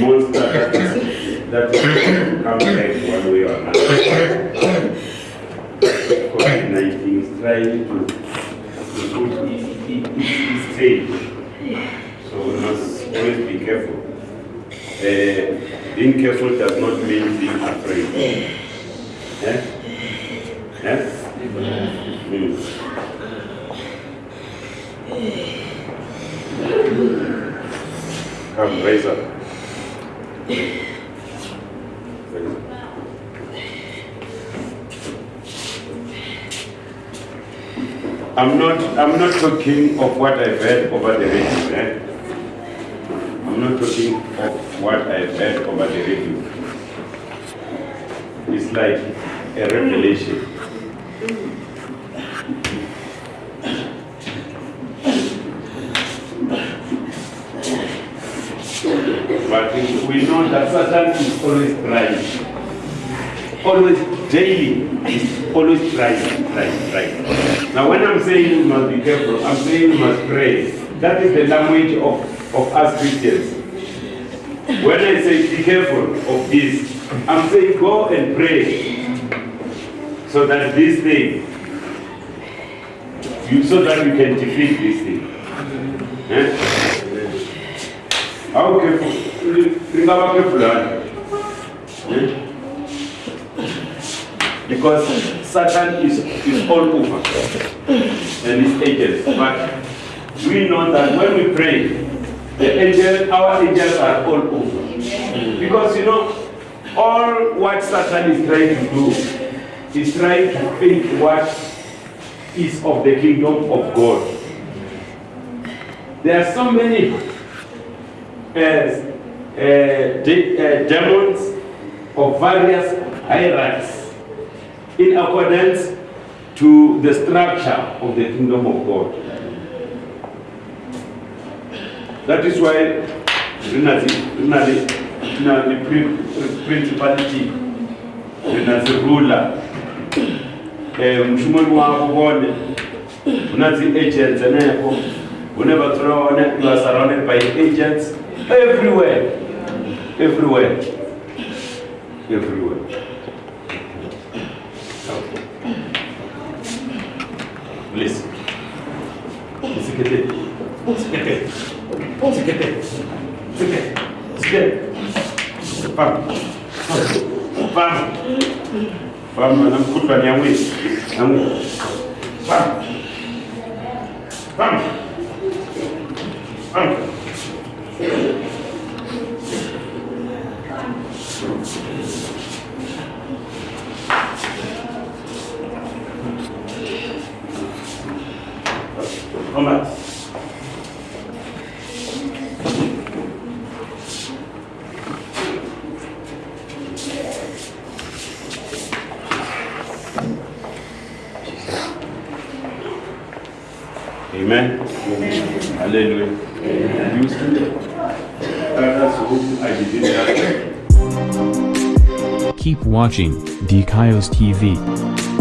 monster that, that comes back one way or another. COVID-19 is trying to, to put its, stage. So we must always be careful. Uh, being careful does not mean being afraid. Eh? Eh? Mm. Come, raise up. I'm not, I'm not talking of what I've heard over the radio. Eh? I'm not talking of what I've heard over the radio. It's like a revelation. But we know that Satan is always trying. Always, daily, always trying, trying, trying. Now, when I'm saying you must be careful, I'm saying you must pray. That is the language of, of us Christians. When I say be careful of this, I'm saying go and pray so that this thing, you, so that you can defeat this thing. Eh? How careful? About careful, eh? Because Satan is, is all over and his agents. But we know that when we pray, the angels, our angels are all over. Because you know, all what Satan is trying to do is trying to think what is of the kingdom of God. There are so many uh, uh, de- uh, demons of various hierarchies in accordance to the structure of the kingdom of God. That is why the principality the ruler eh wone unazi agents throw you are surrounded by agents everywhere everywhere everywhere sekete sekete sekete sekete sekete fam fam fam anamkutwa ni Amen. Hallelujah. You still that. Keep watching DKIOS TV.